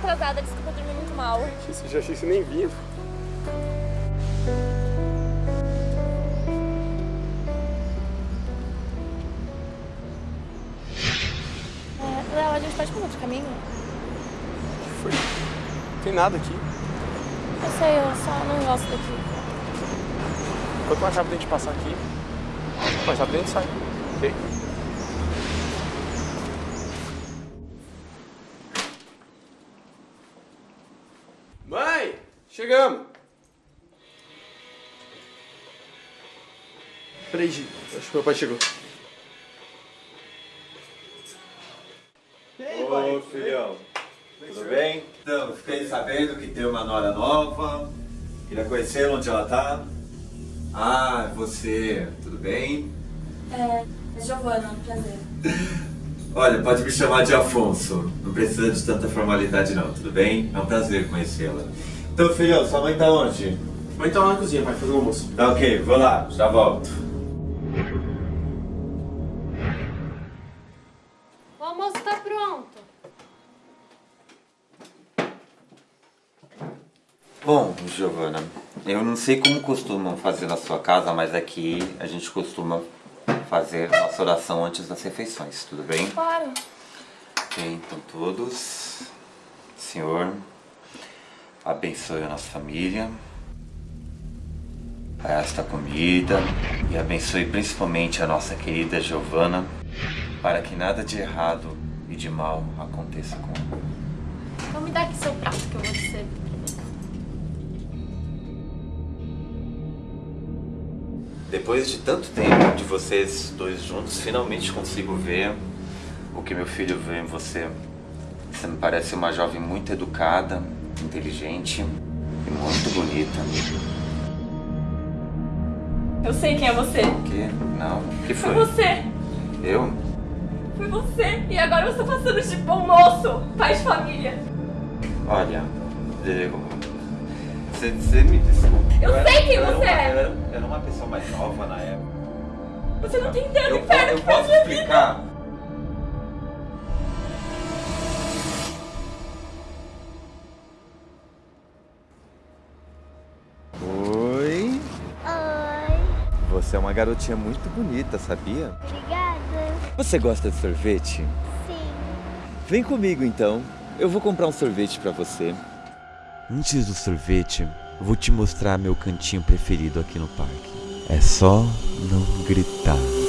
atrasada, desculpa, eu dormi muito mal. Isso, já achei que você nem vinha. É, Léo, a gente pode mudar de caminho? Foi. Não tem nada aqui. Eu sei, eu só não gosto daqui. Quanto mais rápido a gente passar aqui, mais rápido a gente sai. Ok? Chegamos! Peraí. Acho que meu pai chegou. Ô filhão, tudo bem? Então, fiquei sabendo que tem uma nora nova. Queria conhecer onde ela tá. Ah, você, tudo bem? É, é Giovana, prazer. Olha, pode me chamar de Afonso. Não precisa de tanta formalidade não, tudo bem? É um prazer conhecê-la. Então, filhão, sua mãe tá onde? Mãe tá lá na cozinha, pai, fazendo almoço. Tá ok, vou lá, já volto. O almoço tá pronto. Bom, Giovana, eu não sei como costumam fazer na sua casa, mas aqui a gente costuma fazer nossa oração antes das refeições, tudo bem? Claro. Ok, então todos, Senhor, abençoe a nossa família, esta comida e abençoe principalmente a nossa querida Giovana, para que nada de errado e de mal aconteça com ela. Então me dá aqui seu prato que eu vou te servir. Depois de tanto tempo de vocês dois juntos, finalmente consigo ver o que meu filho vê em você. Você me parece uma jovem muito educada, inteligente e muito bonita. Eu sei quem é você. O quê? Não? O que Foi foi? você. Eu? Foi você. E agora você tá passando de bom moço, pai de família. Olha, eu... Você, você me desculpe. Eu era- sei quem eu era você uma- é. Eu era, eu era uma pessoa mais nova na época. Você não tem ideia do Eu, po- inferno eu que a posso minha vida. Você é uma garotinha muito bonita, sabia? obrigada. Você gosta de sorvete? Sim. Vem comigo então. Eu vou comprar um sorvete pra você. Antes do sorvete, vou te mostrar meu cantinho preferido aqui no parque. É só não gritar.